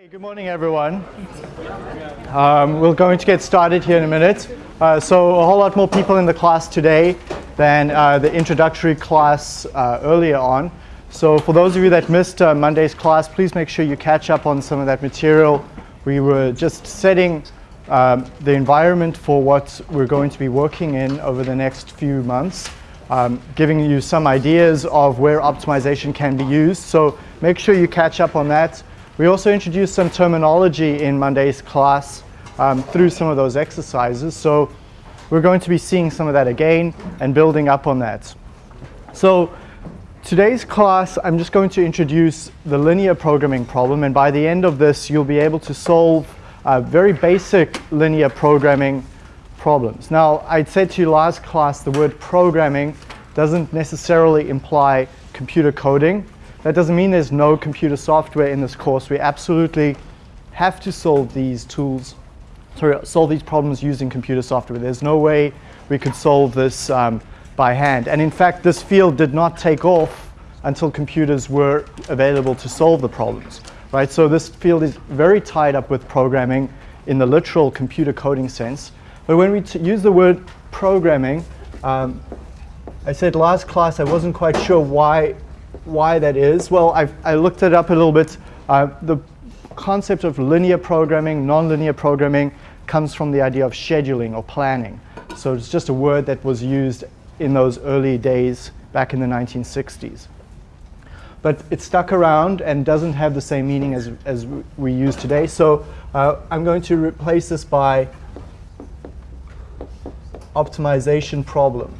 Hey, good morning, everyone. Um, we're going to get started here in a minute. Uh, so a whole lot more people in the class today than uh, the introductory class uh, earlier on. So for those of you that missed uh, Monday's class, please make sure you catch up on some of that material. We were just setting um, the environment for what we're going to be working in over the next few months, um, giving you some ideas of where optimization can be used. So make sure you catch up on that. We also introduced some terminology in Monday's class um, through some of those exercises. So we're going to be seeing some of that again and building up on that. So today's class, I'm just going to introduce the linear programming problem. And by the end of this, you'll be able to solve uh, very basic linear programming problems. Now, I'd said to you last class, the word programming doesn't necessarily imply computer coding. That doesn't mean there's no computer software in this course. We absolutely have to solve these tools, sorry, solve these problems using computer software. There's no way we could solve this um, by hand. And in fact, this field did not take off until computers were available to solve the problems. Right? So this field is very tied up with programming in the literal computer coding sense. But when we use the word programming, um, I said last class I wasn't quite sure why why that is? Well, I've, I looked it up a little bit. Uh, the concept of linear programming, nonlinear programming, comes from the idea of scheduling or planning. So it's just a word that was used in those early days back in the 1960s. But it stuck around and doesn't have the same meaning as, as we use today. So uh, I'm going to replace this by optimization problem.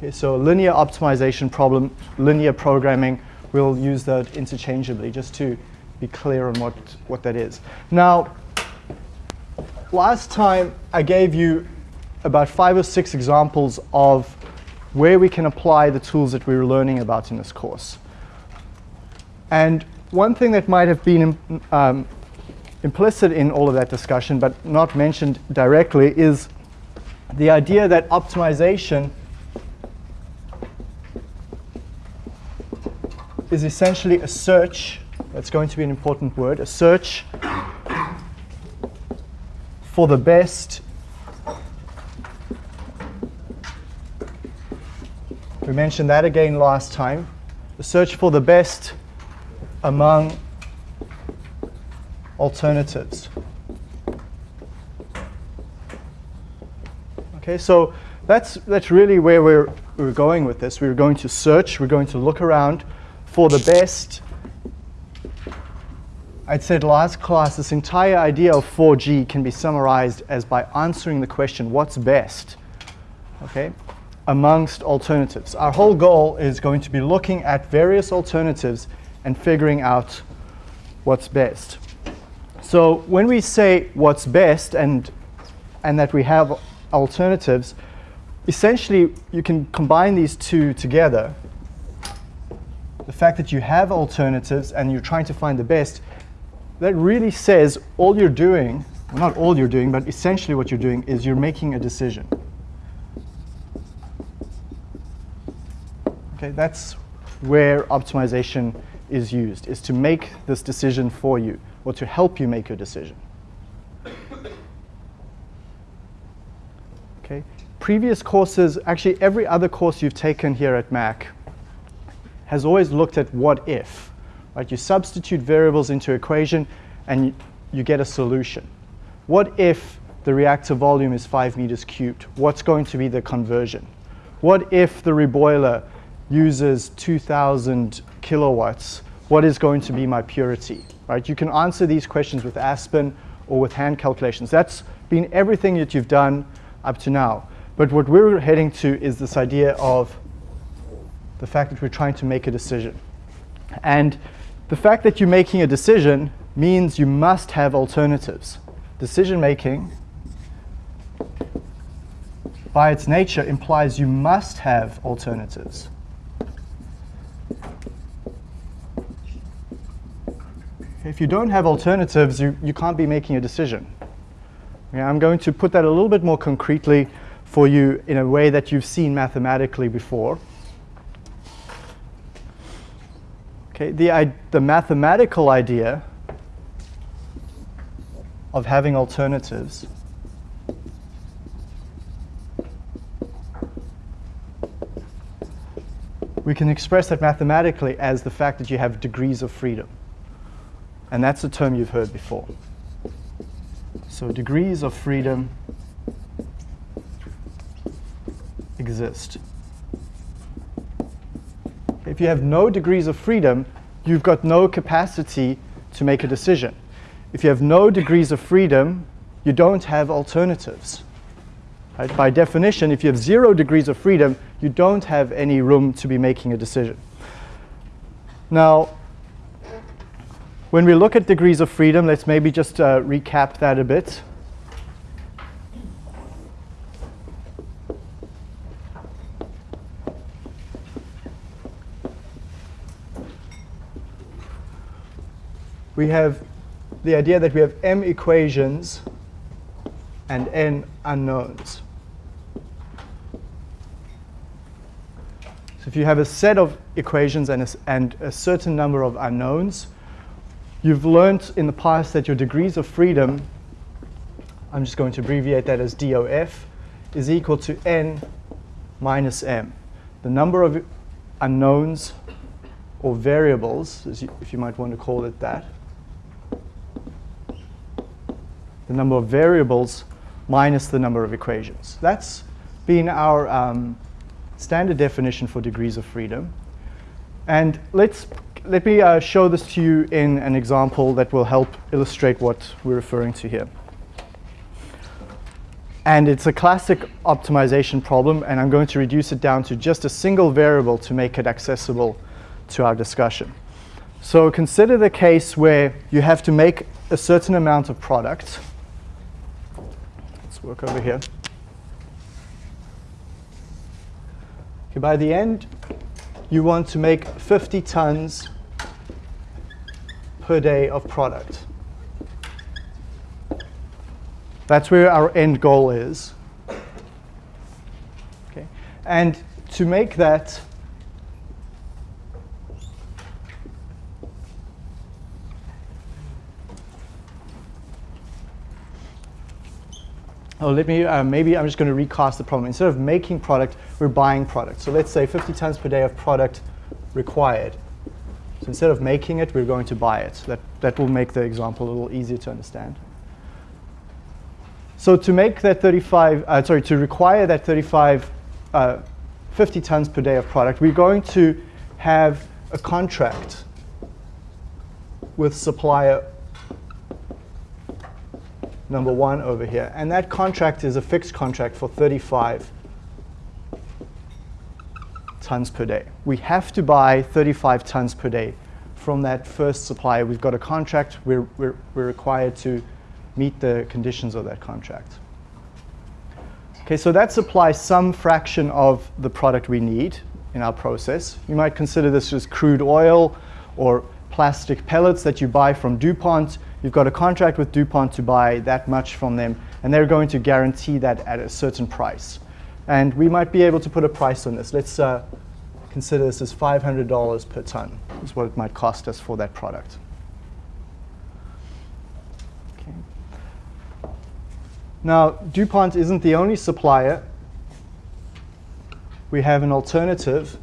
Okay, so linear optimization problem, linear programming, we'll use that interchangeably just to be clear on what, what that is. Now, last time I gave you about five or six examples of where we can apply the tools that we were learning about in this course. And one thing that might have been um, implicit in all of that discussion but not mentioned directly is the idea that optimization is essentially a search, that's going to be an important word, a search for the best We mentioned that again last time. The search for the best among alternatives. Okay, so that's, that's really where we're, we're going with this. We're going to search, we're going to look around for the best. I'd said last class, this entire idea of 4G can be summarized as by answering the question, what's best? Okay, amongst alternatives. Our whole goal is going to be looking at various alternatives and figuring out what's best. So when we say what's best and, and that we have alternatives, essentially you can combine these two together the fact that you have alternatives and you're trying to find the best, that really says all you're doing, well, not all you're doing, but essentially what you're doing is you're making a decision. Okay, that's where optimization is used, is to make this decision for you or to help you make your decision. Okay, previous courses, actually every other course you've taken here at Mac has always looked at what if. Right? You substitute variables into equation and you, get a solution. What if the reactor volume is 5 meters cubed? What's going to be the conversion? What if the reboiler uses 2,000 kilowatts? What is going to be my purity? Right? You can answer these questions with Aspen or with hand calculations. That's been everything that you've done up to now. But what we're heading to is this idea of the fact that we're trying to make a decision. And the fact that you're making a decision means you must have alternatives. Decision making, by its nature, implies you must have alternatives. If you don't have alternatives, you, you can't be making a decision. Okay, I'm going to put that a little bit more concretely for you in a way that you've seen mathematically before. Okay, the, the mathematical idea of having alternatives we can express that mathematically as the fact that you have degrees of freedom. And that's a term you've heard before. So degrees of freedom exist. If you have no degrees of freedom, you've got no capacity to make a decision. If you have no degrees of freedom, you don't have alternatives. Right? By definition, if you have zero degrees of freedom, you don't have any room to be making a decision. Now, when we look at degrees of freedom, let's maybe just uh, recap that a bit. We have the idea that we have m equations and n unknowns. So if you have a set of equations and a, and a certain number of unknowns, you've learned in the past that your degrees of freedom, I'm just going to abbreviate that as DOF, is equal to n minus m. The number of unknowns or variables, if you might want to call it that, the number of variables minus the number of equations. That's been our um, standard definition for degrees of freedom. And let's, let me uh, show this to you in an example that will help illustrate what we're referring to here. And it's a classic optimization problem, and I'm going to reduce it down to just a single variable to make it accessible to our discussion. So consider the case where you have to make a certain amount of product. Work over here. Okay, by the end, you want to make 50 tons per day of product. That's where our end goal is. Okay. And to make that, Oh, let me, uh, maybe I'm just going to recast the problem. Instead of making product, we're buying product. So let's say 50 tons per day of product required. So instead of making it, we're going to buy it. That, that will make the example a little easier to understand. So to make that 35, uh, sorry, to require that 35, uh, 50 tons per day of product, we're going to have a contract with supplier number one over here. And that contract is a fixed contract for 35 tons per day. We have to buy 35 tons per day from that first supplier. We've got a contract. We're, we're, we're required to meet the conditions of that contract. Okay, so that supplies some fraction of the product we need in our process. You might consider this as crude oil or plastic pellets that you buy from DuPont You've got a contract with DuPont to buy that much from them, and they're going to guarantee that at a certain price. And we might be able to put a price on this. Let's uh, consider this as $500 per ton is what it might cost us for that product. Okay. Now, DuPont isn't the only supplier. We have an alternative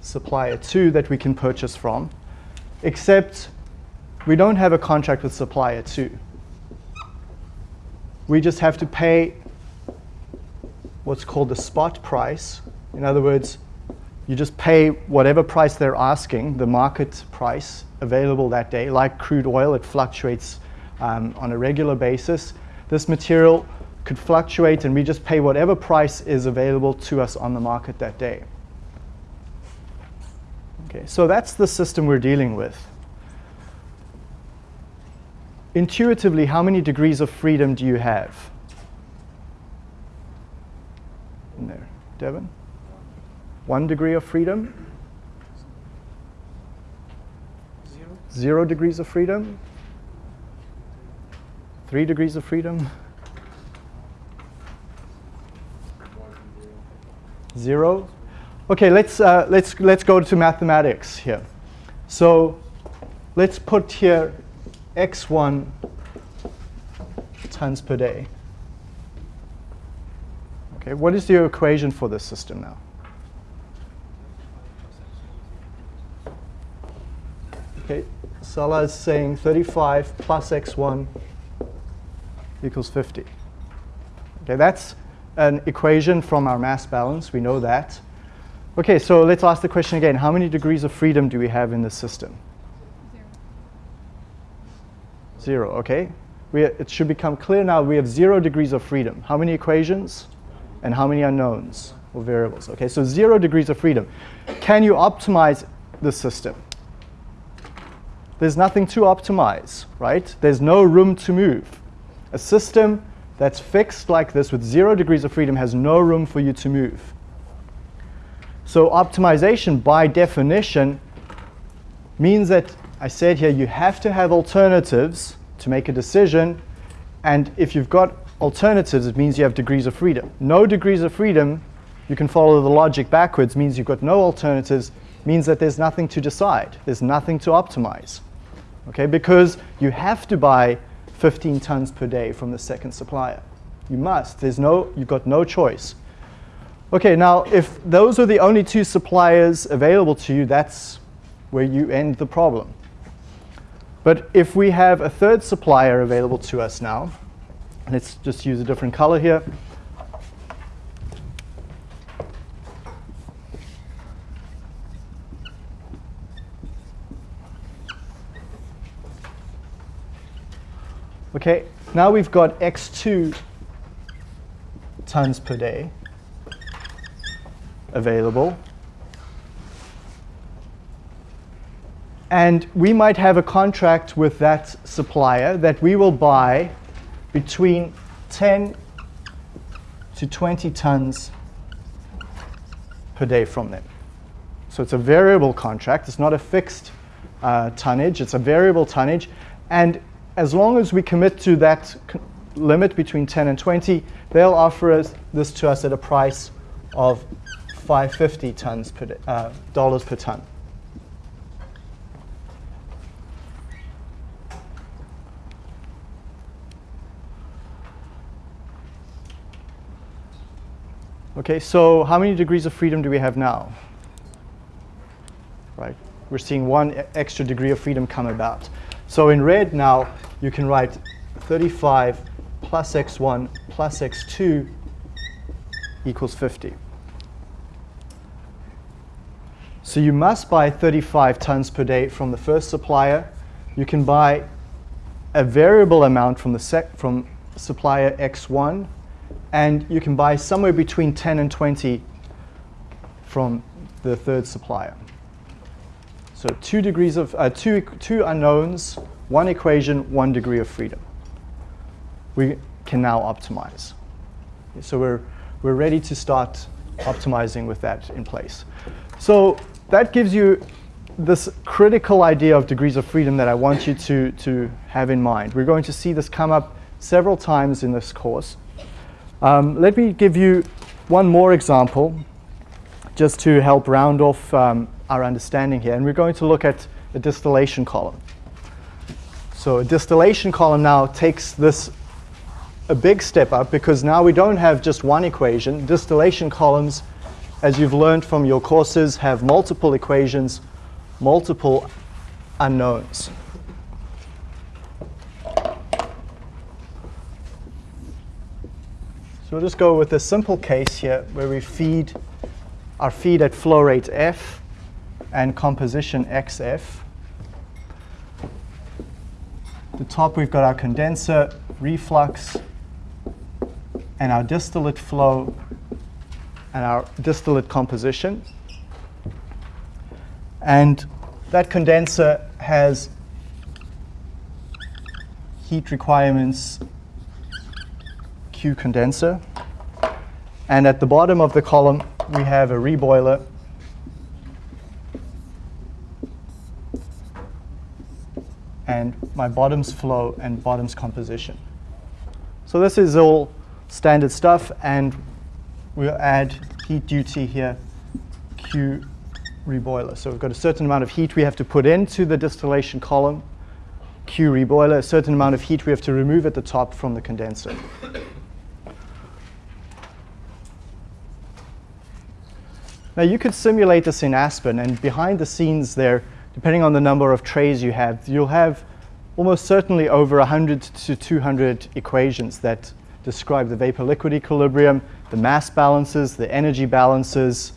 supplier too that we can purchase from, except we don't have a contract with supplier two. We just have to pay what's called the spot price. In other words, you just pay whatever price they're asking, the market price available that day. Like crude oil, it fluctuates um, on a regular basis. This material could fluctuate and we just pay whatever price is available to us on the market that day. Okay, so that's the system we're dealing with intuitively, how many degrees of freedom do you have? In there, Devin? One degree of freedom? Zero. Zero degrees of freedom? Three degrees of freedom? Zero? Okay, let's, uh, let's, let's go to mathematics here. So let's put here x1 tons per day. Okay, what is the equation for this system now? Okay, Sala is saying 35 plus x1 equals 50. Okay, that's an equation from our mass balance. We know that. Okay, so let's ask the question again. How many degrees of freedom do we have in this system? Zero. Okay. We, it should become clear now we have zero degrees of freedom. How many equations and how many unknowns or variables? Okay, so zero degrees of freedom. Can you optimize the system? There's nothing to optimize, right? There's no room to move. A system that's fixed like this with zero degrees of freedom has no room for you to move. So optimization by definition means that I said here you have to have alternatives to make a decision. And if you've got alternatives, it means you have degrees of freedom. No degrees of freedom, you can follow the logic backwards, means you've got no alternatives, means that there's nothing to decide. There's nothing to optimize. Okay, because you have to buy 15 tons per day from the second supplier. You must. There's no, you've got no choice. Okay, now if those are the only two suppliers available to you, that's where you end the problem. But if we have a third supplier available to us now, let's just use a different color here. Okay, now we've got x2 tons per day available. And we might have a contract with that supplier that we will buy between 10 to 20 tons per day from them. So it's a variable contract. It's not a fixed uh, tonnage. It's a variable tonnage. And as long as we commit to that limit between 10 and 20, they'll offer us this to us at a price of 550 tons per uh, dollars per ton. Okay, so how many degrees of freedom do we have now? Right, we're seeing one extra degree of freedom come about. So in red now, you can write 35 plus x1 plus x2 equals 50. So you must buy 35 tons per day from the first supplier. You can buy a variable amount from, the from supplier X1 and you can buy somewhere between 10 and 20 from the third supplier. So two degrees of, uh, two, two unknowns, one equation, one degree of freedom. We can now optimize. So we're, we're ready to start optimizing with that in place. So that gives you this critical idea of degrees of freedom that I want you to, to have in mind. We're going to see this come up several times in this course. Um, let me give you one more example just to help round off um, our understanding here. And we're going to look at a distillation column. So a distillation column now takes this a big step up because now we don't have just one equation. Distillation columns, as you've learned from your courses, have multiple equations, multiple unknowns. We'll just go with a simple case here where we feed our feed at flow rate F and composition XF. The top we've got our condenser, reflux, and our distillate flow and our distillate composition. And that condenser has heat requirements Q condenser. And at the bottom of the column, we have a reboiler. And my bottoms flow and bottoms composition. So this is all standard stuff, and we'll add heat duty here, Q reboiler. So we've got a certain amount of heat we have to put into the distillation column, Q reboiler, a certain amount of heat we have to remove at the top from the condenser. Now you could simulate this in Aspen and behind the scenes there, depending on the number of trays you have, you'll have almost certainly over 100 to 200 equations that describe the vapor-liquid equilibrium, the mass balances, the energy balances.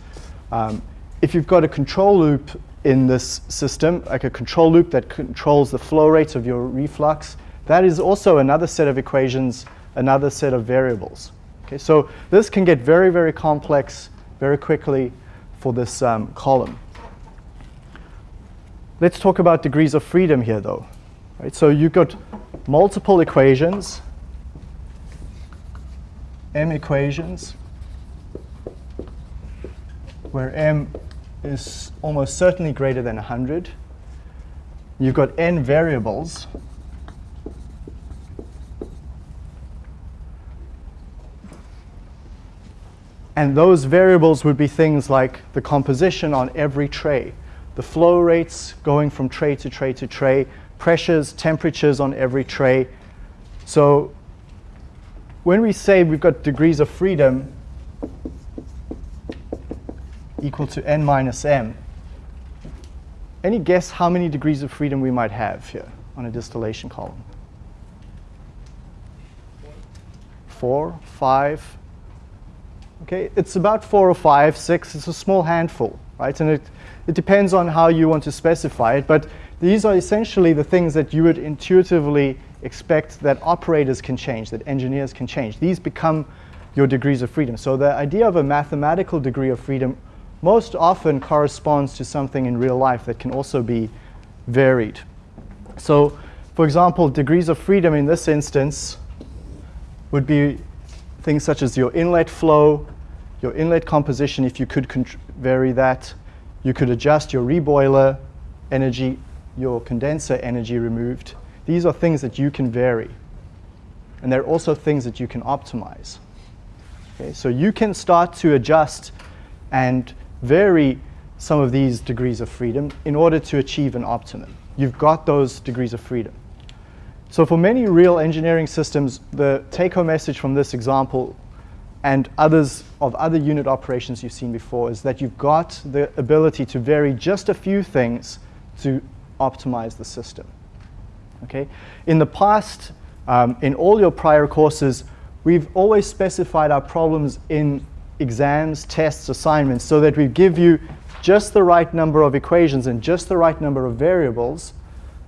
Um, if you've got a control loop in this system, like a control loop that controls the flow rates of your reflux, that is also another set of equations, another set of variables. Okay, so this can get very, very complex very quickly for this um, column. Let's talk about degrees of freedom here, though. Right, so you've got multiple equations, m equations, where m is almost certainly greater than 100. You've got n variables. And those variables would be things like the composition on every tray, the flow rates going from tray to tray to tray, pressures, temperatures on every tray. So when we say we've got degrees of freedom equal to n minus m, any guess how many degrees of freedom we might have here on a distillation column? Four, five. Okay, it's about four or five, six. It's a small handful, right? And it, it depends on how you want to specify it. But these are essentially the things that you would intuitively expect that operators can change, that engineers can change. These become your degrees of freedom. So the idea of a mathematical degree of freedom most often corresponds to something in real life that can also be varied. So for example, degrees of freedom in this instance would be things such as your inlet flow, your inlet composition, if you could vary that. You could adjust your reboiler energy your condenser energy removed. These are things that you can vary. And they're also things that you can optimize. Okay, so you can start to adjust and vary some of these degrees of freedom in order to achieve an optimum. You've got those degrees of freedom. So for many real engineering systems, the take-home message from this example and others of other unit operations you've seen before is that you've got the ability to vary just a few things to optimize the system. Okay? In the past, um, in all your prior courses, we've always specified our problems in exams, tests, assignments, so that we give you just the right number of equations and just the right number of variables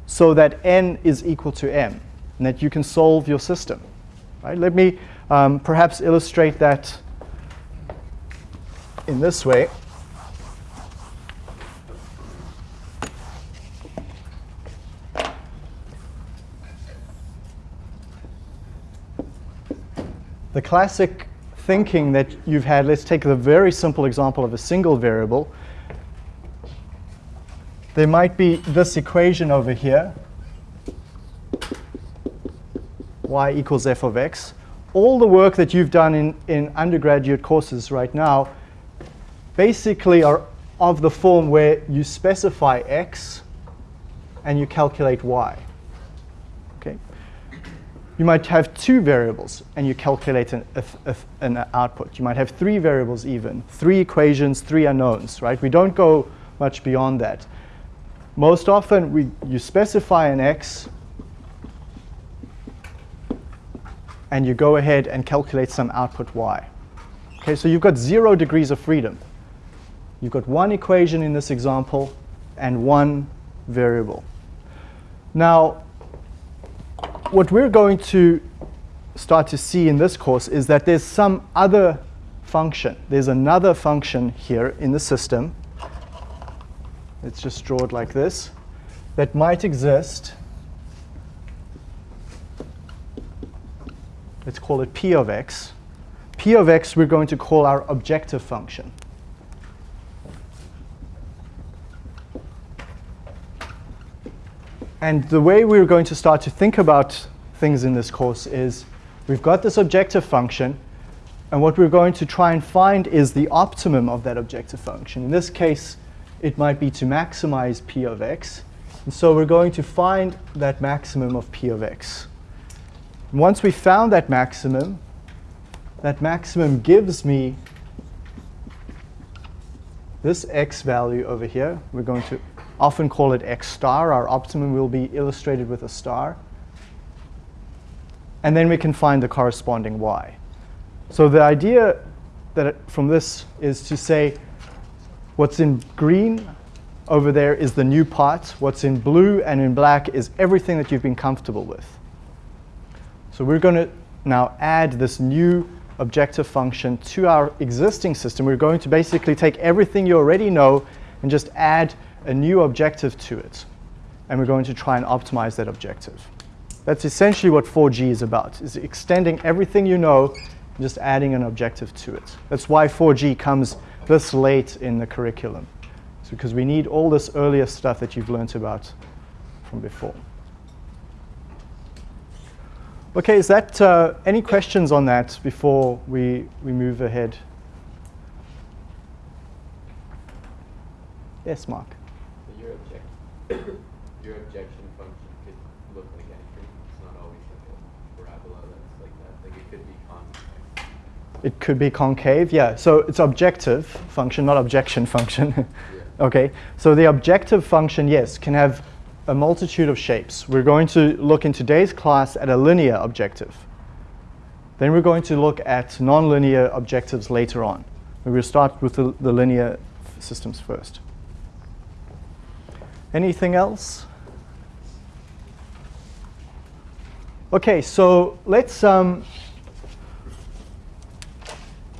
so that n is equal to m, and that you can solve your system. Right? Let me um, perhaps illustrate that in this way. the classic thinking that you've had, let's take the very simple example of a single variable. There might be this equation over here, y equals f of x. All the work that you've done in, in undergraduate courses right now basically are of the form where you specify x and you calculate y. Okay. You might have two variables and you calculate an, a, a, an output. You might have three variables even, three equations, three unknowns, right? We don't go much beyond that. Most often, we, you specify an x, and you go ahead and calculate some output y. Okay, so you've got zero degrees of freedom. You've got one equation in this example and one variable. Now, what we're going to start to see in this course is that there's some other function. There's another function here in the system. Let's just draw it like this. That might exist. Let's call it p of x. p of x we're going to call our objective function. And the way we're going to start to think about things in this course is we've got this objective function. And what we're going to try and find is the optimum of that objective function. In this case, it might be to maximize p of x. And so we're going to find that maximum of p of x. Once we found that maximum, that maximum gives me this x value over here. We're going to often call it x star. Our optimum will be illustrated with a star. And then we can find the corresponding y. So the idea that it, from this is to say what's in green over there is the new part. What's in blue and in black is everything that you've been comfortable with. So we're going to now add this new objective function to our existing system. We're going to basically take everything you already know and just add a new objective to it. And we're going to try and optimize that objective. That's essentially what 4G is about, is extending everything you know and just adding an objective to it. That's why 4G comes this late in the curriculum. It's because we need all this earlier stuff that you've learned about from before. Okay, is that uh, any questions on that before we, we move ahead? Yes, Mark. So your, object your objection function could look like anything. It's not always like a parabola that's like that. Like it could be concave. It could be concave, yeah. So it's objective function, not objection function. Yeah. okay, so the objective function, yes, can have a multitude of shapes. We're going to look in today's class at a linear objective. Then we're going to look at nonlinear objectives later on. We will start with the, the linear systems first. Anything else? Okay, so let's um,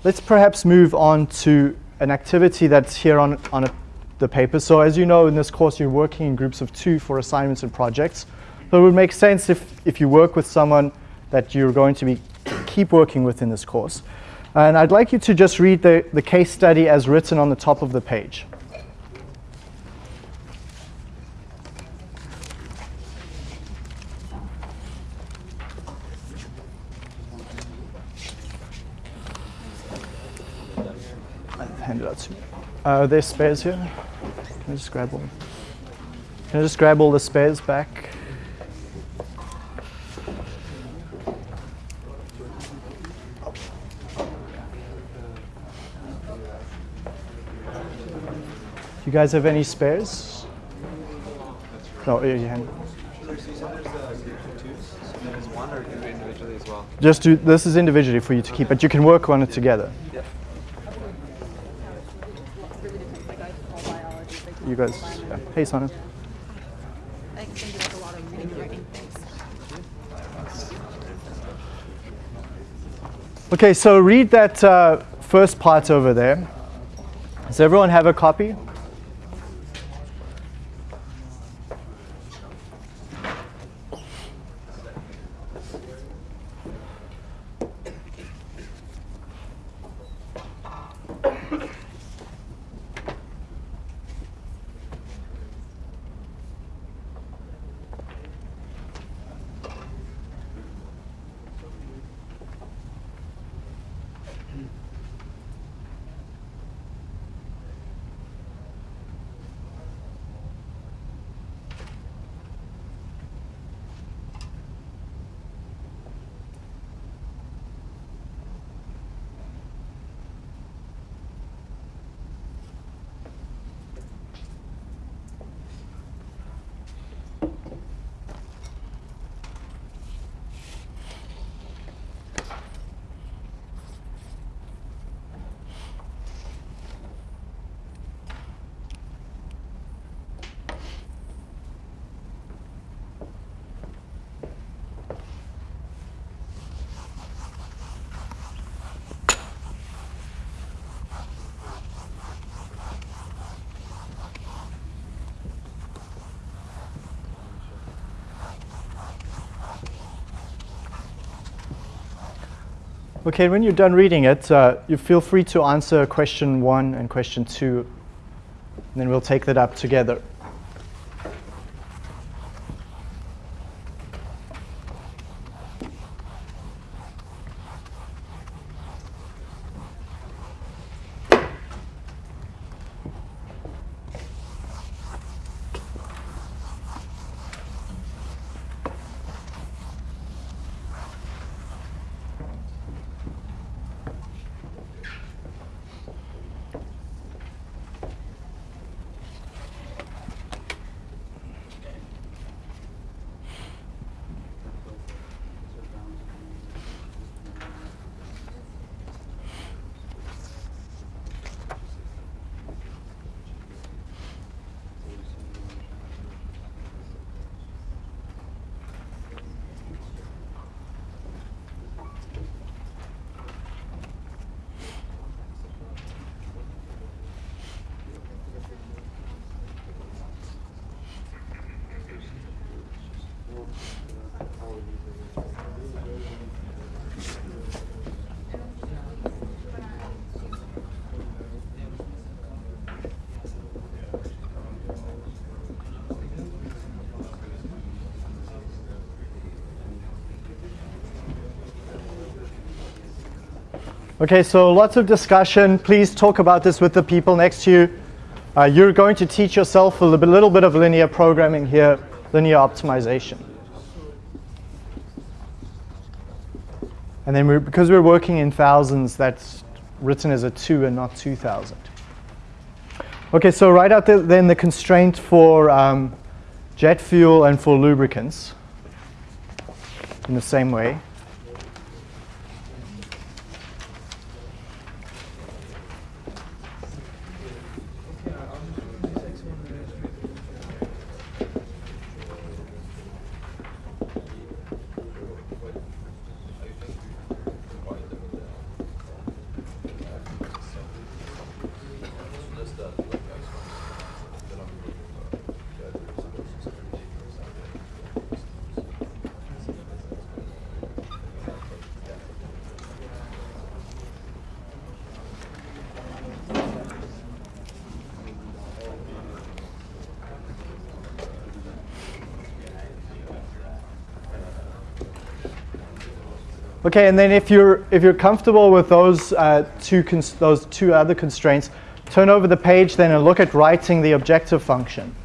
let's perhaps move on to an activity that's here on, on a, the paper. So as you know, in this course, you're working in groups of two for assignments and projects. So it would make sense if, if you work with someone that you're going to be keep working with in this course. And I'd like you to just read the, the case study as written on the top of the page. Hand it out to me. Uh, there's spares here. Can I just grab one? Can I just grab all the spares back? You guys have any spares? No, your hand. Just do, this is individually for you to keep, but you can work on it together. You guys, yeah. hey Sana. Okay, so read that uh, first part over there. Does everyone have a copy? Okay, when you're done reading it, uh, you feel free to answer question one and question two, and then we'll take that up together. Okay, so lots of discussion. Please talk about this with the people next to you. Uh, you're going to teach yourself a little bit, of linear programming here, linear optimization. And then we're, because we're working in thousands, that's written as a 2 and not 2,000. Okay, so write out the, then the constraint for um, jet fuel and for lubricants in the same way. Okay, and then if you're if you're comfortable with those uh, two those two other constraints, turn over the page then and look at writing the objective function.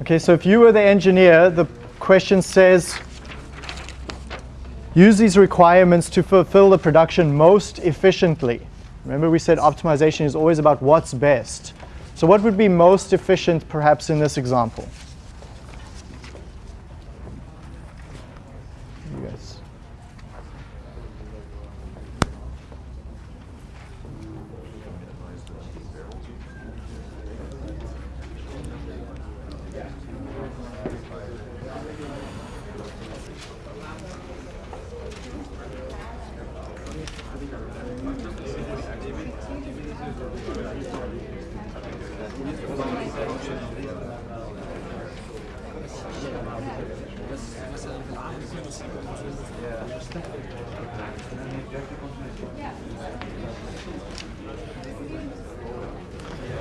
Okay, so if you were the engineer, the question says Use these requirements to fulfill the production most efficiently. Remember we said optimization is always about what's best. So what would be most efficient perhaps in this example?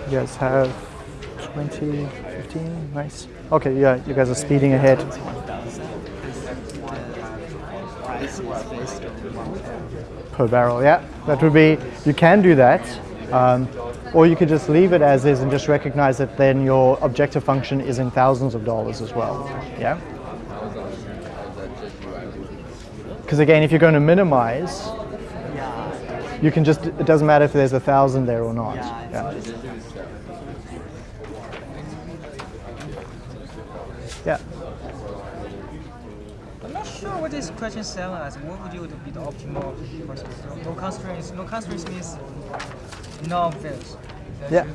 You guys have 20, 15, nice. Okay, yeah, you guys are speeding ahead. Per barrel, yeah. That would be, you can do that. Um, or you could just leave it as is and just recognize that then your objective function is in thousands of dollars as well. Yeah? Because again, if you're going to minimize, you can just, it doesn't matter if there's a thousand there or not. Yeah. Yeah. I'm not sure what this question seven as. What would you be the optimal? No constraints. No constraints means no fails. Yeah.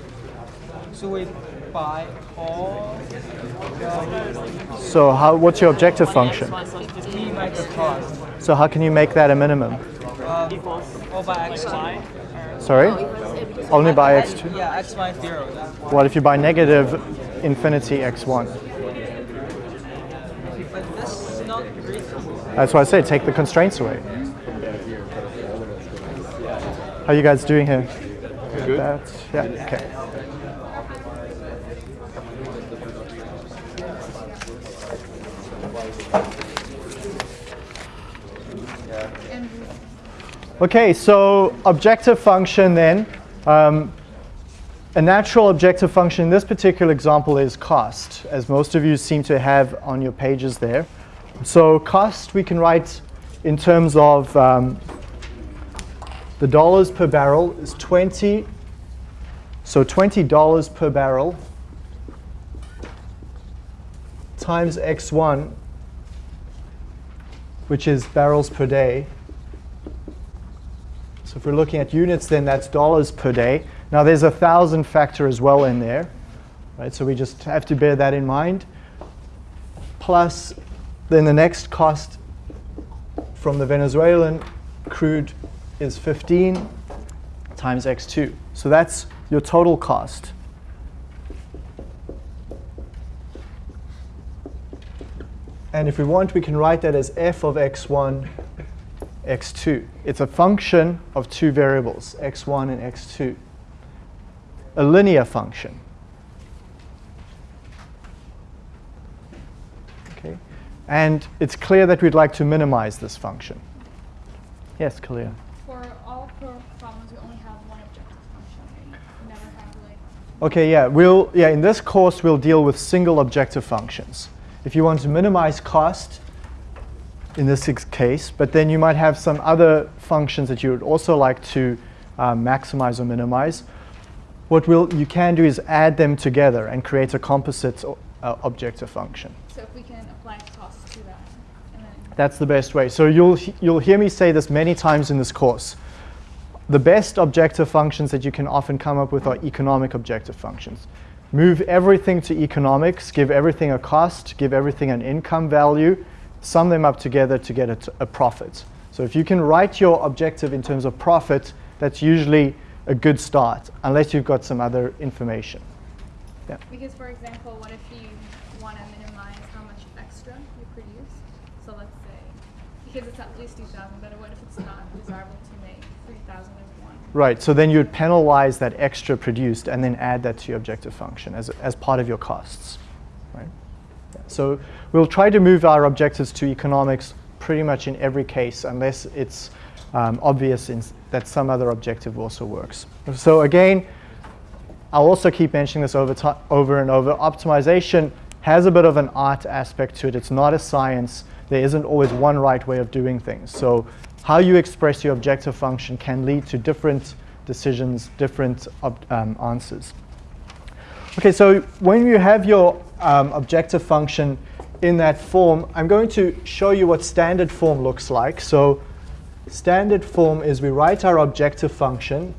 So we buy all. So how? What's your objective function? We make the cost. So how can you make that a minimum? Um, all by x2. Sorry? Only by x2? Yeah, x1 zero. What if you buy negative infinity x1? But this is not great. That's why I say take the constraints away. How are you guys doing here? Good. That, yeah, okay. Okay, so objective function then. Um, a natural objective function in this particular example is cost, as most of you seem to have on your pages there. So cost we can write in terms of um, the dollars per barrel is 20. So $20 per barrel times x1, which is barrels per day. So if we're looking at units, then that's dollars per day. Now there's a thousand factor as well in there, right? So we just have to bear that in mind. Plus, then the next cost from the Venezuelan crude is 15 times x2. So that's your total cost. And if we want, we can write that as f of x1, x2. It's a function of two variables, x1 and x2. A linear function. Okay. And it's clear that we'd like to minimize this function. Yes, Kalia. For all problems, we only have one objective function. We never have like. Okay, yeah, we'll yeah, in this course we'll deal with single objective functions. If you want to minimize cost in this case, but then you might have some other functions that you would also like to um, maximize or minimize. What we'll, you can do is add them together and create a composite uh, objective function. So if we can apply cost to that, and then That's the best way. So you'll, you'll hear me say this many times in this course. The best objective functions that you can often come up with are economic objective functions. Move everything to economics, give everything a cost, give everything an income value, sum them up together to get a, t- a profit. So if you can write your objective in terms of profit, that's usually a good start, unless you've got some other information. Yeah. because for example, what if you want to minimize how much extra you produce? So let's say because it's at least two thousand, but what if it's not desirable to make three thousand as one? Right, so then you'd penalize that extra produced and then add that to your objective function as, as part of your costs. So we'll try to move our objectives to economics pretty much in every case unless it's um, obvious that some other objective also works. So again, I'll also keep mentioning this over, over and over. Optimization has a bit of an art aspect to it. It's not a science. There isn't always one right way of doing things. So how you express your objective function can lead to different decisions, different um, answers. Okay, so when you have your um, objective function in that form, I'm going to show you what standard form looks like. So standard form is we write our objective function,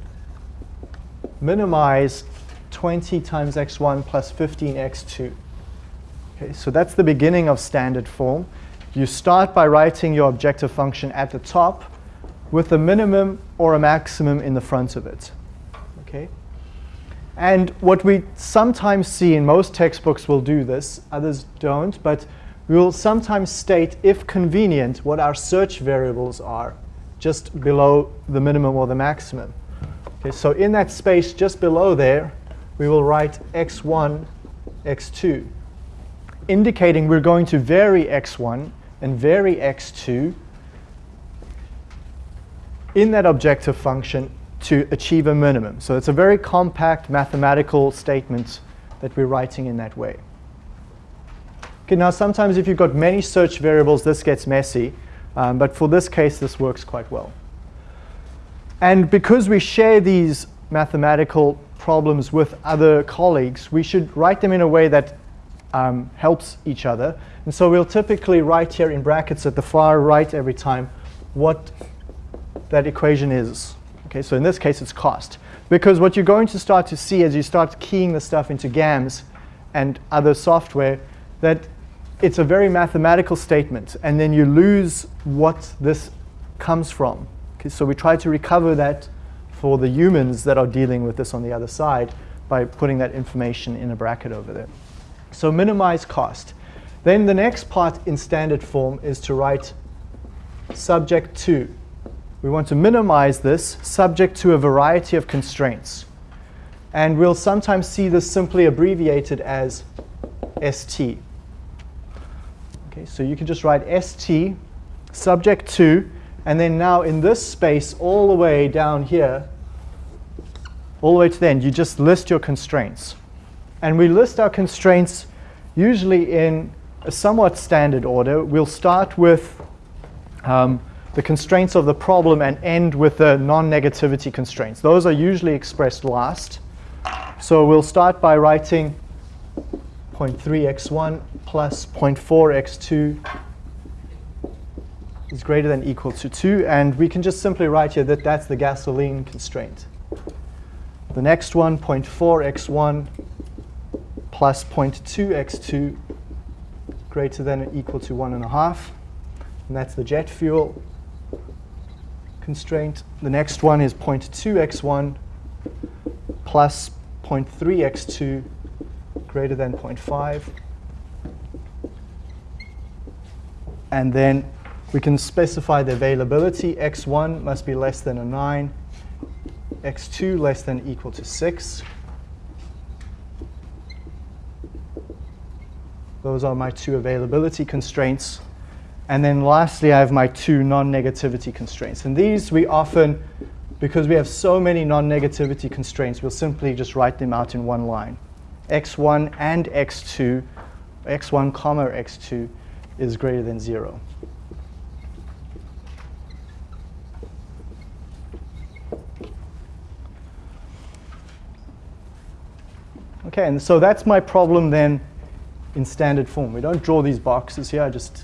minimize 20 times x1 plus 15x2. Okay, so that's the beginning of standard form. You start by writing your objective function at the top with a minimum or a maximum in the front of it. Okay? And what we sometimes see in most textbooks will do this, others don't, but we will sometimes state, if convenient, what our search variables are just below the minimum or the maximum. Okay, so in that space just below there, we will write x1, x2, indicating we're going to vary x1 and vary x2 in that objective function to achieve a minimum. So it's a very compact mathematical statement that we're writing in that way. Okay, now sometimes if you've got many search variables, this gets messy, um, but for this case, this works quite well. And because we share these mathematical problems with other colleagues, we should write them in a way that um, helps each other. And so we'll typically write here in brackets at the far right every time what that equation is. Okay, so in this case, it's cost. Because what you're going to start to see as you start keying the stuff into GAMS and other software, that it's a very mathematical statement, and then you lose what this comes from. Okay, so we try to recover that for the humans that are dealing with this on the other side by putting that information in a bracket over there. So minimize cost. Then the next part in standard form is to write subject to. We want to minimize this subject to a variety of constraints. And we'll sometimes see this simply abbreviated as ST. Okay, so you can just write ST subject to, and then now in this space all the way down here, all the way to the end, you just list your constraints. And we list our constraints usually in a somewhat standard order. We'll start with um, the constraints of the problem and end with the non-negativity constraints. Those are usually expressed last. So we'll start by writing 0.3x1 plus 0.4x2 is greater than equal to 2. And we can just simply write here that that's the gasoline constraint. The next one, 0.4x1 plus 0.2x2 greater than or equal to 1.5. And that's the jet fuel constraint. The next one is 0.2x1 plus 0.3x2 greater than 0.5. And then We can specify the availability. x1 must be less than a 9, x2 less than equal to 6. Those are my two availability constraints. And then lastly, I have my two non-negativity constraints. And these we often, because we have so many non-negativity constraints, we'll simply just write them out in one line. x1 and x2, x1 comma x2 is greater than 0. Okay, and so that's my problem then in standard form. We don't draw these boxes here, I just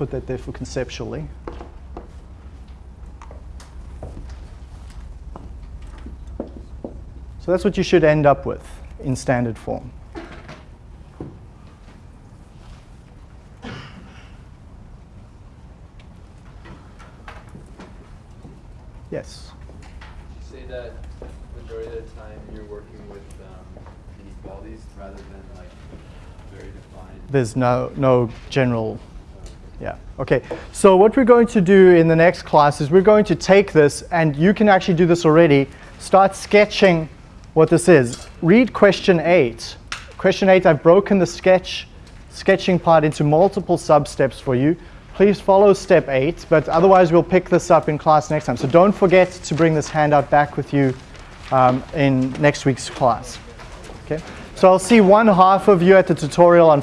put that there for conceptually. So that's what you should end up with in standard form. Yes. You say that majority of the time you're working with um, inequalities rather than like very defined. There's no, no general Yeah, okay. So what we're going to do in the next class is we're going to take this, and you can actually do this already, start sketching what this is. Read question eight. Question eight, I've broken the sketch, sketching part into multiple sub-steps for you. Please follow step eight, but otherwise we'll pick this up in class next time. So don't forget to bring this handout back with you um, in next week's class. Okay? So I'll see one half of you at the tutorial on